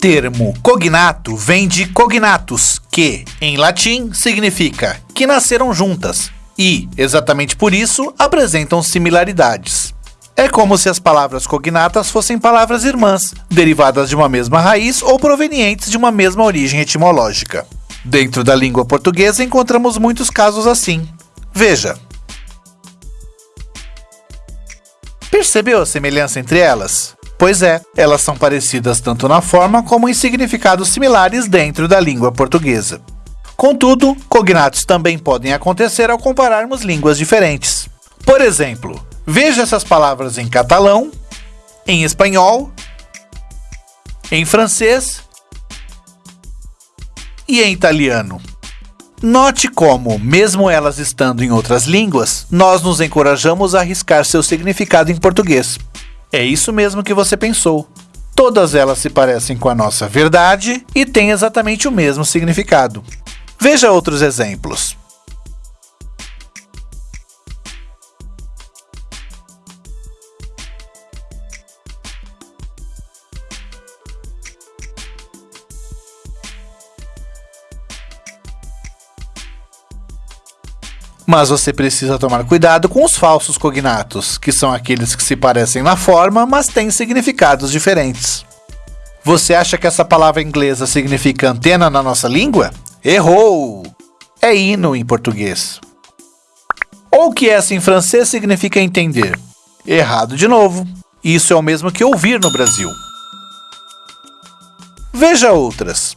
termo cognato vem de cognatus, que, em latim, significa que nasceram juntas e, exatamente por isso, apresentam similaridades. É como se as palavras cognatas fossem palavras irmãs, derivadas de uma mesma raiz ou provenientes de uma mesma origem etimológica. Dentro da língua portuguesa encontramos muitos casos assim. Veja. Percebeu a semelhança entre elas? Pois é, elas são parecidas tanto na forma como em significados similares dentro da língua portuguesa. Contudo, cognatos também podem acontecer ao compararmos línguas diferentes. Por exemplo, veja essas palavras em catalão, em espanhol, em francês e em italiano. Note como, mesmo elas estando em outras línguas, nós nos encorajamos a arriscar seu significado em português. É isso mesmo que você pensou. Todas elas se parecem com a nossa verdade e têm exatamente o mesmo significado. Veja outros exemplos. Mas você precisa tomar cuidado com os falsos cognatos, que são aqueles que se parecem na forma, mas têm significados diferentes. Você acha que essa palavra inglesa significa antena na nossa língua? Errou! É hino em português. Ou que essa em francês significa entender? Errado de novo. Isso é o mesmo que ouvir no Brasil. Veja outras.